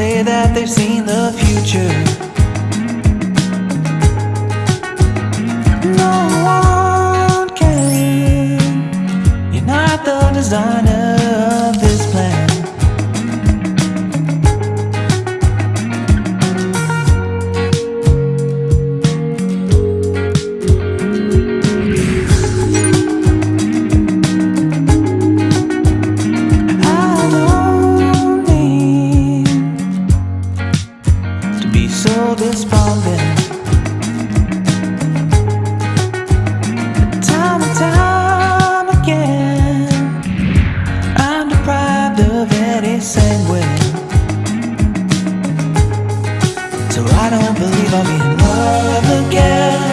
say that they've seen the future. No. world is falling Time and time again I'm deprived of any sanguine. So I don't believe I'm in love again